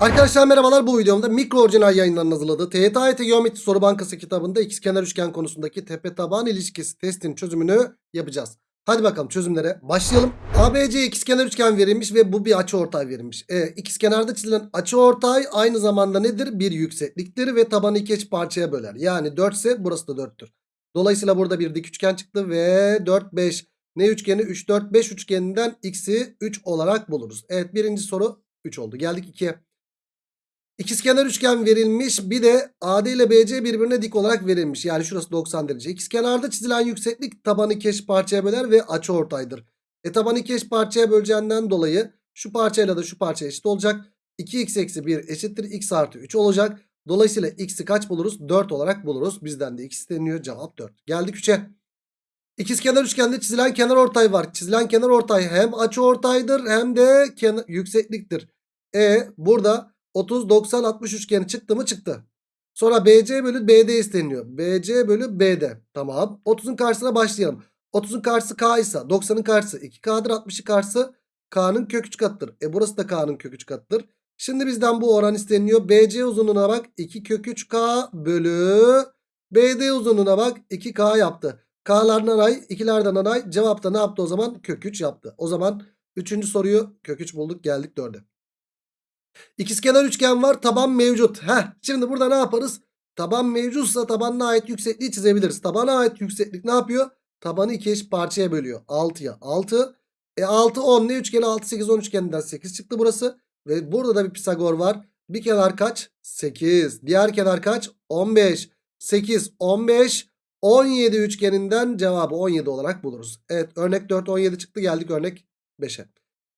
Arkadaşlar merhabalar bu videomda mikro orijinal yayınlarının hazırladığı TYT Geometri Soru Bankası kitabında ikizkenar üçgen konusundaki tepe taban ilişkisi testin çözümünü yapacağız. Hadi bakalım çözümlere başlayalım. ABC ikizkenar üçgen verilmiş ve bu bir açıortay verilmiş. E, ikizkenarda çizilen açıortay aynı zamanda nedir? Bir yüksekliktir ve tabanı iki eş parçaya böler. Yani 4 ise burası da 4'tür. Dolayısıyla burada bir dik üçgen çıktı ve 4 5 ne üçgeni? 3 4 5 üçgeninden x'i 3 olarak buluruz. Evet birinci soru 3 oldu. Geldik 2'ye. İkizkenar üçgen verilmiş. Bir de AD ile BC birbirine dik olarak verilmiş. Yani şurası 90 derece. İkizkenarda çizilen yükseklik tabanı iki eş parçaya böler ve açıortaydır. E tabanı iki eş parçaya böleceğinden dolayı şu parçayla da şu parça eşit olacak. 2x eksi 1 eşittir x artı 3 olacak. Dolayısıyla x'i kaç buluruz? 4 olarak buluruz. Bizden de x isteniyor. Cevap 4. Geldik 3'e. İkizkenar üçgende çizilen kenar ortay var. Çizilen kenar ortay hem açıortaydır hem de yüksekliktir. E burada 30 90 60 üçgeni çıktı mı çıktı. Sonra BC bölü BD isteniyor. BC bölü BD. Tamam. 30'un karşısına başlayalım. 30'un karşısı K ise 90'ın karşısı 2K'dır. 60'ın karşısı K'nın kök 3 katıdır. E burası da K'nın kök 3 katıdır. Şimdi bizden bu oran isteniyor. BC uzunluğuna bak 2 kök 3K bölü BD uzunluğuna bak 2K yaptı. K'lar nanay 2'lerden nanay cevapta ne yaptı o zaman? Kök 3 yaptı. O zaman 3. soruyu kök 3 bulduk geldik 4'e. İkizkenar üçgen var. Taban mevcut. Heh, şimdi burada ne yaparız? Taban mevcutsa tabanına ait yüksekliği çizebiliriz. Tabana ait yükseklik ne yapıyor? Tabanı iki eş parçaya bölüyor. 6'ya 6. E 6 10 ne üçgeni 6 8 10 üçgeninden 8 çıktı burası. Ve burada da bir Pisagor var. Bir kenar kaç? 8. Diğer kenar kaç? 15. 8 15 17 üçgeninden cevabı 17 olarak buluruz. Evet örnek 4 17 çıktı geldik örnek 5'e.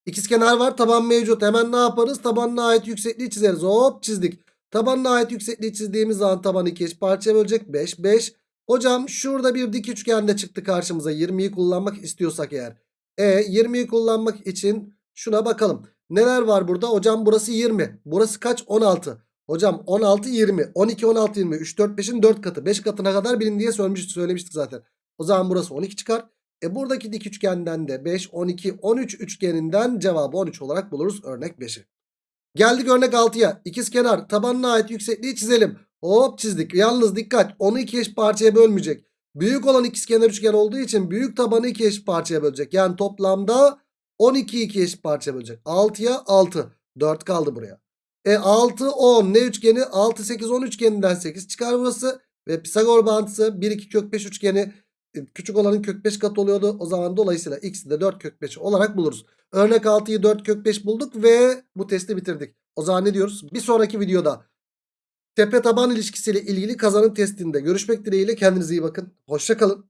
İkizkenar var taban mevcut. Hemen ne yaparız? Tabanına ait yüksekliği çizeriz. Hop çizdik. Tabanına ait yüksekliği çizdiğimiz zaman tabanı iki eş parçaya bölecek. 5 5. Hocam şurada bir dik üçgende çıktı karşımıza. 20'yi kullanmak istiyorsak eğer. E 20'yi kullanmak için şuna bakalım. Neler var burada? Hocam burası 20. Burası kaç? 16. Hocam 16 20. 12 16 20. 3 4 5'in 4 katı. 5 katına kadar bilin diye söylemiştik, söylemiştik zaten. O zaman burası 12 çıkar. E buradaki dik üçgenden de 5, 12, 13 üçgeninden cevabı 13 olarak buluruz örnek 5'i. Geldik örnek 6'ya. İkizkenar tabanına ait yüksekliği çizelim. Hop çizdik. Yalnız dikkat onu iki eş parçaya bölmeyecek. Büyük olan ikizkenar üçgen olduğu için büyük tabanı iki eş parçaya bölecek. Yani toplamda 12 iki eş parçaya bölecek. 6'ya 6. 4 kaldı buraya. E 6, 10 ne üçgeni? 6, 8, 10 üçgeninden 8 çıkar burası. Ve Pisagor bağıntısı 1, 2 kök 5 üçgeni küçük olanın kök 5 katı oluyordu. O zaman dolayısıyla x'i de 4 kök 5 olarak buluruz. Örnek 6'yı 4 kök 5 bulduk ve bu testi bitirdik. O zaman ne diyoruz? Bir sonraki videoda tepe taban ilişkisiyle ilgili kazanın testinde görüşmek dileğiyle kendinize iyi bakın. Hoşçakalın.